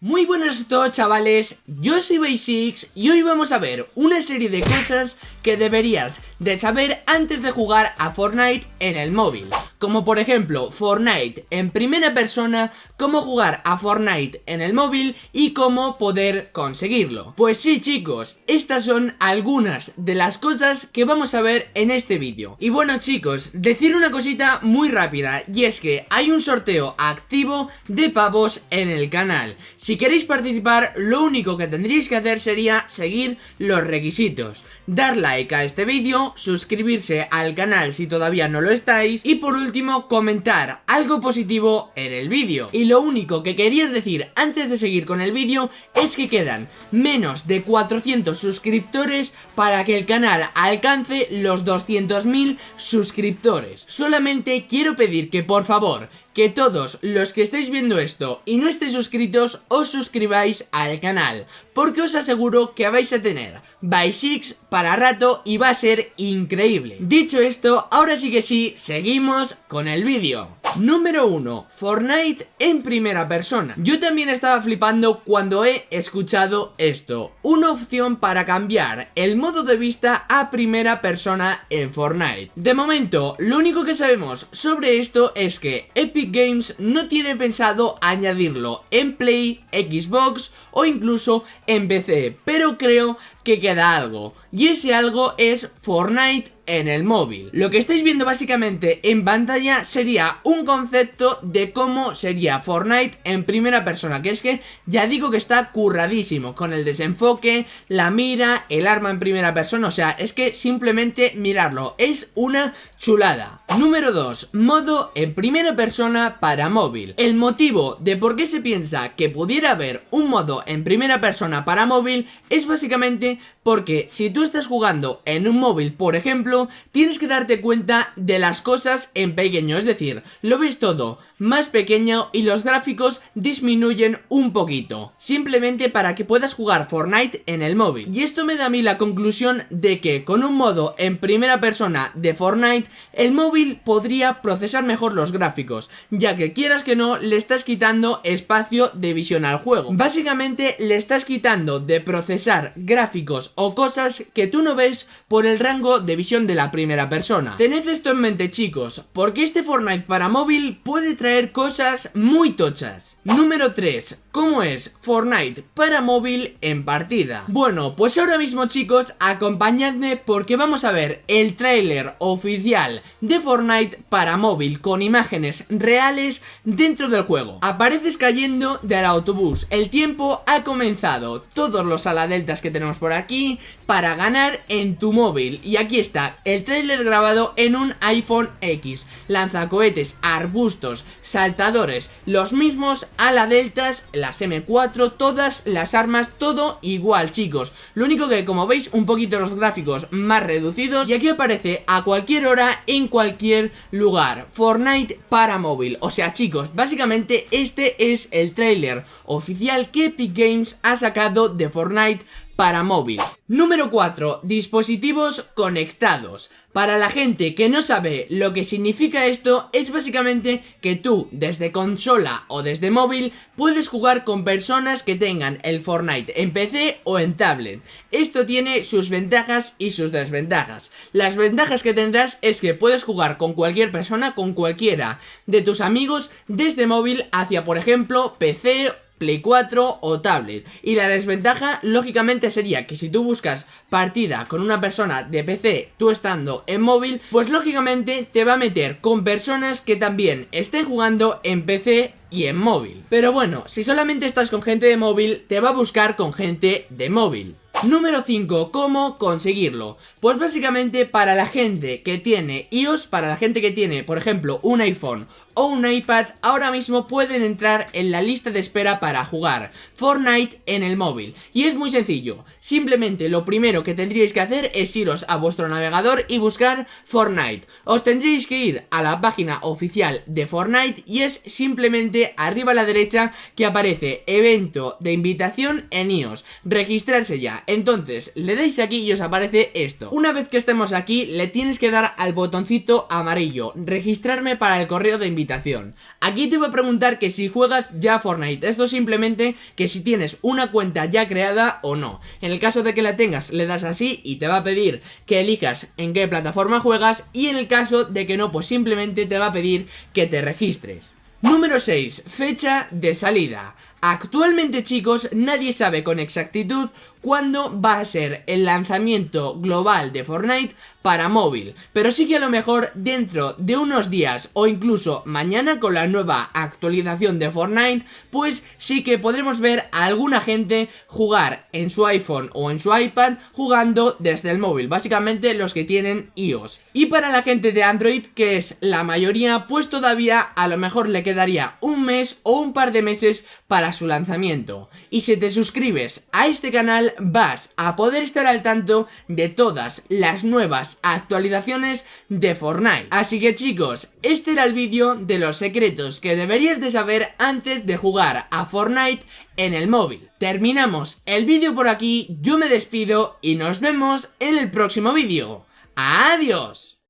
Muy buenas a todos chavales, yo soy Basics y hoy vamos a ver una serie de cosas que deberías de saber antes de jugar a Fortnite en el móvil. Como por ejemplo Fortnite en primera persona, cómo jugar a Fortnite en el móvil y cómo poder conseguirlo. Pues sí chicos, estas son algunas de las cosas que vamos a ver en este vídeo. Y bueno chicos, decir una cosita muy rápida y es que hay un sorteo activo de pavos en el canal si queréis participar, lo único que tendríais que hacer sería seguir los requisitos. Dar like a este vídeo, suscribirse al canal si todavía no lo estáis y por último comentar algo positivo en el vídeo. Y lo único que quería decir antes de seguir con el vídeo es que quedan menos de 400 suscriptores para que el canal alcance los 200.000 suscriptores. Solamente quiero pedir que por favor que todos los que estáis viendo esto y no estéis suscritos os suscribáis al canal, porque os aseguro que vais a tener by 6 para rato y va a ser increíble. Dicho esto, ahora sí que sí, seguimos con el vídeo. Número 1. Fortnite en primera persona. Yo también estaba flipando cuando he escuchado esto. Una opción para cambiar el modo de vista a primera persona en Fortnite. De momento, lo único que sabemos sobre esto es que Epic Games no tiene pensado añadirlo en Play, Xbox o incluso en PC. Pero creo que queda algo. Y ese algo es Fortnite en el móvil. Lo que estáis viendo básicamente en pantalla sería un concepto de cómo sería Fortnite en primera persona, que es que ya digo que está curradísimo, con el desenfoque, la mira, el arma en primera persona, o sea, es que simplemente mirarlo, es una chulada. Número 2, modo en primera persona para móvil. El motivo de por qué se piensa que pudiera haber un modo en primera persona para móvil es básicamente porque si tú estás jugando en un móvil, por ejemplo, tienes que darte cuenta de las cosas en pequeño, es decir, lo ves todo más pequeño y los gráficos disminuyen un poquito, simplemente para que puedas jugar Fortnite en el móvil. Y esto me da a mí la conclusión de que con un modo en primera persona de Fortnite, el móvil podría procesar mejor los gráficos, ya que quieras que no, le estás quitando espacio de visión al juego. Básicamente le estás quitando de procesar gráficos o cosas que tú no ves por el rango de visión de la primera persona. Tened esto en mente chicos, porque este Fortnite para móvil puede traer cosas muy tochas. Número 3. ¿Cómo es Fortnite para móvil en partida? Bueno, pues ahora mismo chicos, acompañadme porque vamos a ver el tráiler oficial de Fortnite para móvil con imágenes reales dentro del juego. Apareces cayendo del autobús, el tiempo ha comenzado, todos los aladeltas que tenemos por aquí para ganar en tu móvil. Y aquí está, el trailer grabado en un iPhone X. Lanzacohetes, arbustos, saltadores, los mismos, ala deltas, las M4, todas las armas, todo igual chicos. Lo único que como veis un poquito los gráficos más reducidos y aquí aparece a cualquier hora en cualquier lugar. Fortnite para móvil. O sea chicos, básicamente este es el trailer oficial que Epic Games ha sacado de Fortnite para móvil. Número 4. Dispositivos conectados. Para la gente que no sabe lo que significa esto, es básicamente que tú, desde consola o desde móvil, puedes jugar con personas que tengan el Fortnite en PC o en tablet. Esto tiene sus ventajas y sus desventajas. Las ventajas que tendrás es que puedes jugar con cualquier persona, con cualquiera de tus amigos, desde móvil hacia, por ejemplo, PC Play 4 o tablet. Y la desventaja, lógicamente, sería que si tú buscas partida con una persona de PC, tú estando en móvil, pues lógicamente te va a meter con personas que también estén jugando en PC y en móvil. Pero bueno, si solamente estás con gente de móvil, te va a buscar con gente de móvil. Número 5. ¿Cómo conseguirlo? Pues básicamente para la gente que tiene iOS, para la gente que tiene, por ejemplo, un iPhone o un iPad, ahora mismo pueden entrar en la lista de espera para jugar Fortnite en el móvil. Y es muy sencillo, simplemente lo primero que tendríais que hacer es iros a vuestro navegador y buscar Fortnite. Os tendríais que ir a la página oficial de Fortnite y es simplemente arriba a la derecha que aparece evento de invitación en iOS. Registrarse ya. Entonces, le dais aquí y os aparece esto. Una vez que estemos aquí, le tienes que dar al botoncito amarillo, registrarme para el correo de invitación. Aquí te voy a preguntar que si juegas ya Fortnite, esto simplemente que si tienes una cuenta ya creada o no. En el caso de que la tengas, le das así y te va a pedir que elijas en qué plataforma juegas y en el caso de que no, pues simplemente te va a pedir que te registres. Número 6. Fecha de salida. Actualmente chicos, nadie sabe con exactitud cuándo va a ser el lanzamiento global de Fortnite para móvil, pero sí que a lo mejor dentro de unos días o incluso mañana con la nueva actualización de Fortnite, pues sí que podremos ver a alguna gente jugar en su iPhone o en su iPad jugando desde el móvil, básicamente los que tienen iOS. Y para la gente de Android, que es la mayoría, pues todavía a lo mejor le quedaría un mes o un par de meses su lanzamiento. Y si te suscribes a este canal vas a poder estar al tanto de todas las nuevas actualizaciones de Fortnite. Así que chicos, este era el vídeo de los secretos que deberías de saber antes de jugar a Fortnite en el móvil. Terminamos el vídeo por aquí, yo me despido y nos vemos en el próximo vídeo. ¡Adiós!